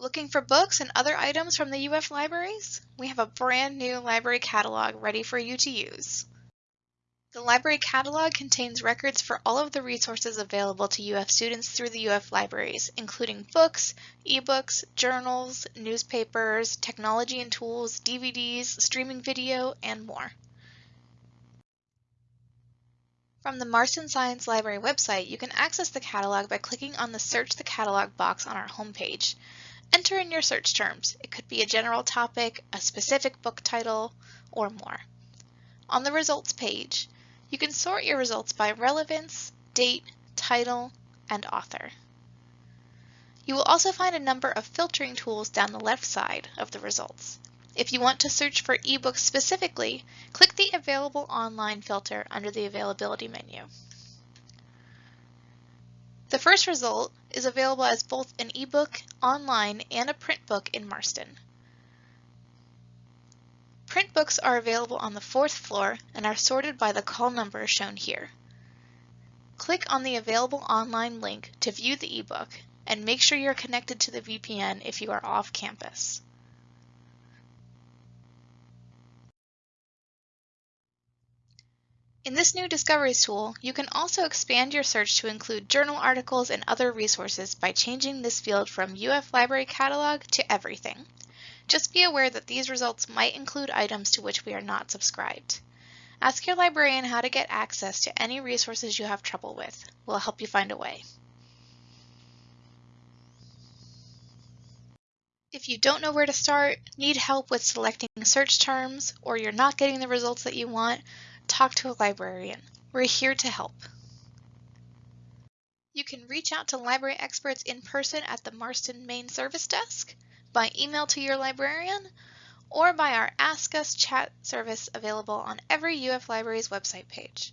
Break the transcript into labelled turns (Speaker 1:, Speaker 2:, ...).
Speaker 1: Looking for books and other items from the UF libraries? We have a brand new library catalog ready for you to use. The library catalog contains records for all of the resources available to UF students through the UF libraries, including books, ebooks, journals, newspapers, technology and tools, DVDs, streaming video, and more. From the Marston Science Library website, you can access the catalog by clicking on the Search the Catalog box on our homepage. Enter in your search terms. It could be a general topic, a specific book title, or more. On the results page, you can sort your results by relevance, date, title, and author. You will also find a number of filtering tools down the left side of the results. If you want to search for ebooks specifically, click the Available Online filter under the Availability menu. The first result is available as both an ebook online and a print book in Marston. Print books are available on the fourth floor and are sorted by the call number shown here. Click on the available online link to view the ebook and make sure you're connected to the VPN if you are off campus. In this new Discoveries tool, you can also expand your search to include journal articles and other resources by changing this field from UF Library Catalog to Everything. Just be aware that these results might include items to which we are not subscribed. Ask your librarian how to get access to any resources you have trouble with. We'll help you find a way. If you don't know where to start, need help with selecting search terms, or you're not getting the results that you want, talk to a librarian. We're here to help. You can reach out to library experts in person at the Marston Main Service Desk, by email to your librarian, or by our Ask Us chat service available on every UF Libraries website page.